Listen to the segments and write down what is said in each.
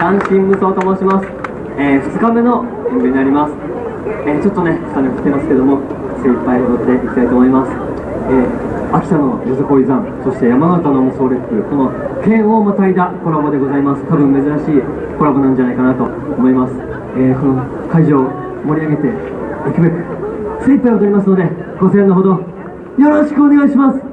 男子無双と申します、えー、2日目の演舞になります、えー、ちょっとね下に降ってますけども精一杯踊っていきたいと思います、えー、秋田のよさこい山そして山形の無双レップこの剣をまたいだコラボでございます。多分珍しいコラボなんじゃないかなと思います、えー、この会場を盛り上げていくべく精一杯踊りますのでご声援のほどよろしくお願いします。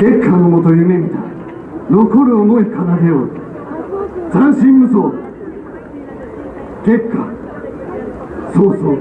月下のもと夢見た残る思い奏でよう。斬新無双。月下そうそう。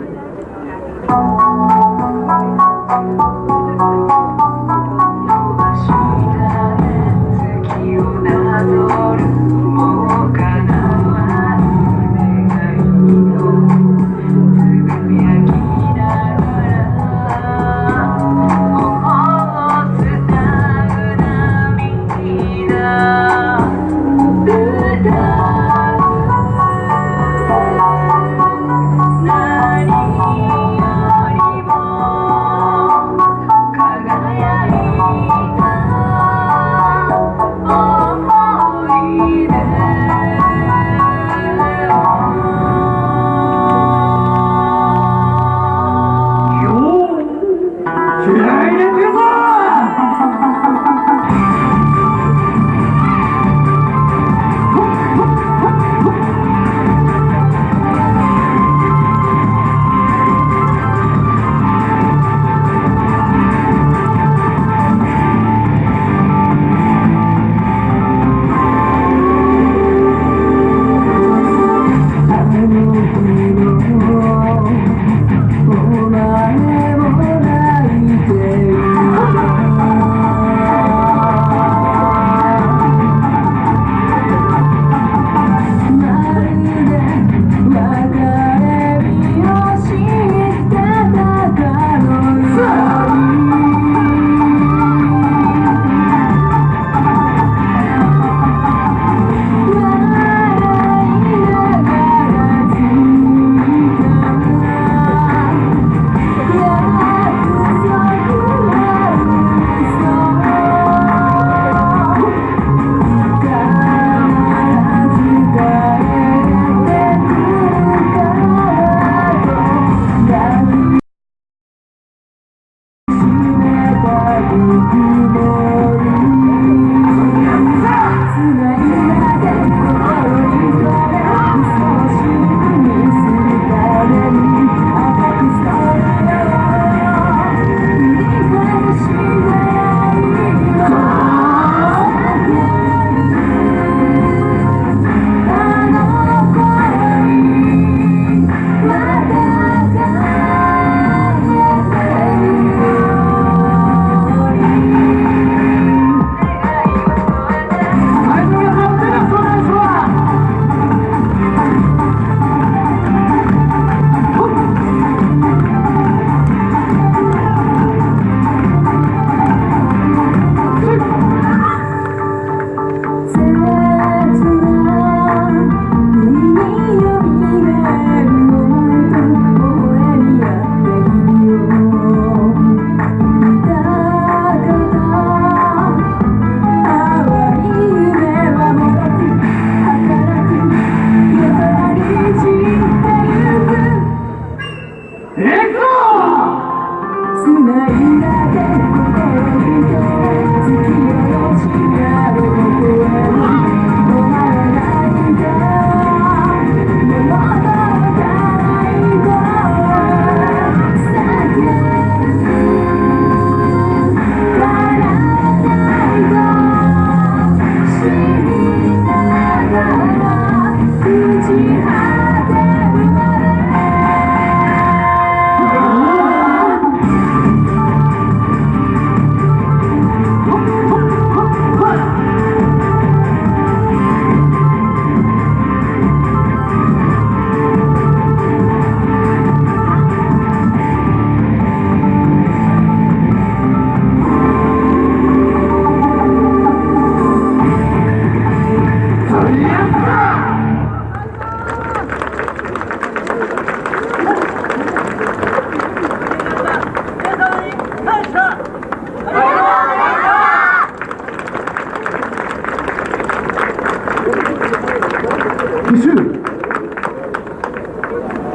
你好